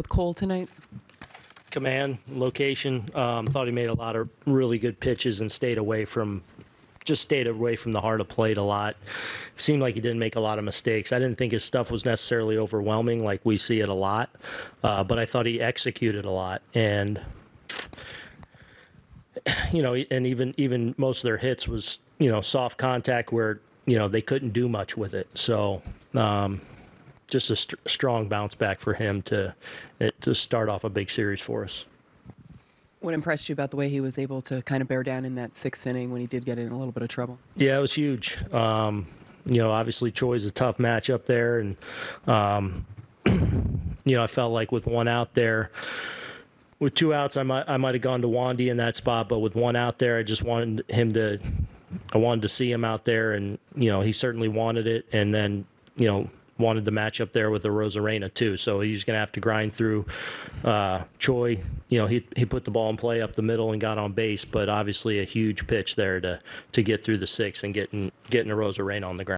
with Cole tonight? command, location. Um, thought he made a lot of really good pitches and stayed away from, just stayed away from the heart of plate a lot. Seemed like he didn't make a lot of mistakes. I didn't think his stuff was necessarily overwhelming like we see it a lot, uh, but I thought he executed a lot and. You know, and even even most of their hits was you know soft contact where you know they couldn't do much with it. So um, just a st- strong bounce back for him to to start off a big series for us. What impressed you about the way he was able to kind of bear down in that sixth inning when he did get in a little bit of trouble? Yeah, it was huge. Um, you know, obviously Choi's a tough matchup there, and um, you know I felt like with one out there. With two outs, I might I might have gone to Wandy in that spot, but with one out there, I just wanted him to, I wanted to see him out there, and you know he certainly wanted it, and then you know wanted the matchup there with the Arozarena too. So he's going to have to grind through uh, Choi. You know, he he put the ball in play up the middle and got on base, but obviously a huge pitch there to to get through the six and getting getting Arozarena on the ground.